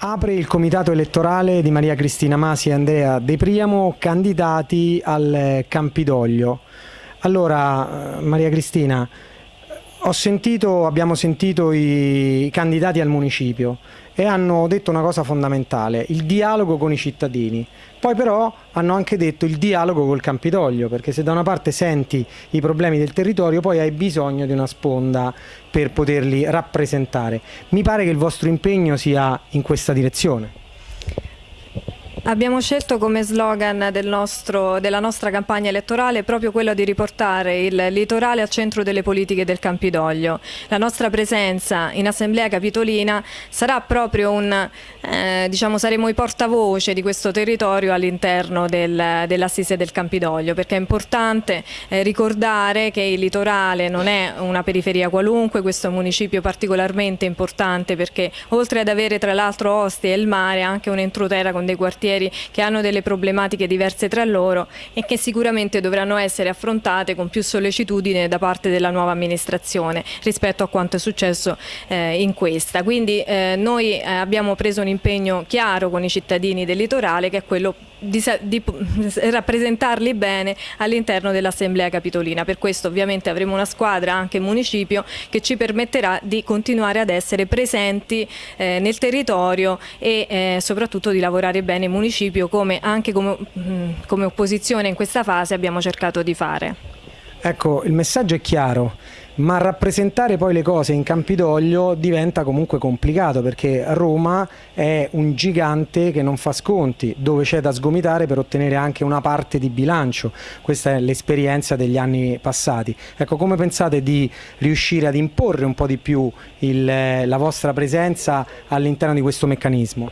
Apre il comitato elettorale di Maria Cristina Masi e Andrea De Priamo, candidati al Campidoglio. Allora, eh, Maria Cristina, sentito, abbiamo sentito i candidati al municipio e hanno detto una cosa fondamentale, il dialogo con i cittadini. Poi però hanno anche detto il dialogo col Campidoglio, perché se da una parte senti i problemi del territorio, poi hai bisogno di una sponda per poterli rappresentare. Mi pare che il vostro impegno sia in questa direzione. Abbiamo scelto come slogan del nostro, della nostra campagna elettorale proprio quello di riportare il litorale al centro delle politiche del Campidoglio. La nostra presenza in Assemblea Capitolina sarà proprio un, eh, diciamo, saremo i portavoce di questo territorio all'interno del, dell'assise del Campidoglio, perché è importante eh, ricordare che il litorale non è una periferia qualunque, questo un municipio particolarmente importante perché oltre ad avere tra l'altro Ostia e il mare, anche un'entroterra con dei quartieri quartieri che hanno delle problematiche diverse tra loro e che sicuramente dovranno essere affrontate con più sollecitudine da parte della nuova amministrazione rispetto a quanto è successo eh, in questa. Quindi eh, noi eh, abbiamo preso un impegno chiaro con i cittadini del litorale che è quello di, di rappresentarli bene all'interno dell'Assemblea Capitolina. Per questo ovviamente avremo una squadra anche municipio che ci permetterà di continuare ad essere presenti eh, nel territorio e eh, soprattutto di lavorare bene in municipio come anche come, mm, come opposizione in questa fase abbiamo cercato di fare. Ecco, il messaggio è chiaro, ma rappresentare poi le cose in Campidoglio diventa comunque complicato perché Roma è un gigante che non fa sconti, dove c'è da sgomitare per ottenere anche una parte di bilancio. Questa è l'esperienza degli anni passati. Ecco, come pensate di riuscire ad imporre un po' di più il, la vostra presenza all'interno di questo meccanismo?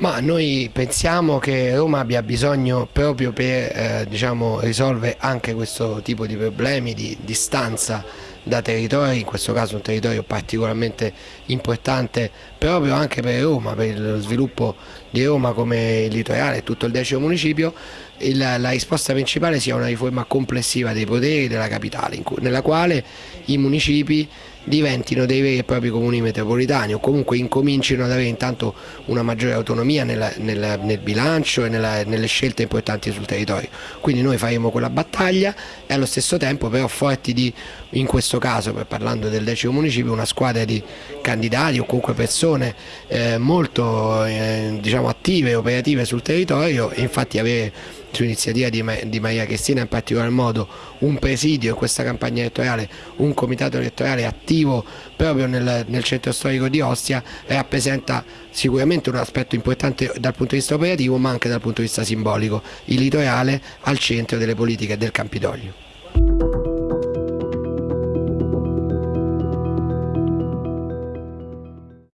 Ma noi pensiamo che Roma abbia bisogno proprio per eh, diciamo, risolvere anche questo tipo di problemi di distanza da territori, in questo caso un territorio particolarmente importante proprio anche per Roma, per lo sviluppo di Roma come il litorale e tutto il decimo municipio, il, la risposta principale sia una riforma complessiva dei poteri della capitale, nella quale i municipi diventino dei veri e propri comuni metropolitani o comunque incomincino ad avere intanto una maggiore autonomia nella, nella, nel bilancio e nella, nelle scelte importanti sul territorio. Quindi noi faremo quella battaglia e allo stesso tempo però forti di, in questo caso, parlando del decimo municipio, una squadra di candidati o comunque persone eh, molto eh, diciamo, attive e operative sul territorio e infatti avere su iniziativa di, di Maria Cristina in particolar modo un presidio in questa campagna elettorale, un comitato elettorale attivo proprio nel, nel centro storico di Ostia rappresenta sicuramente un aspetto importante dal punto di vista operativo ma anche dal punto di vista simbolico, il litorale al centro delle politiche del Campidoglio.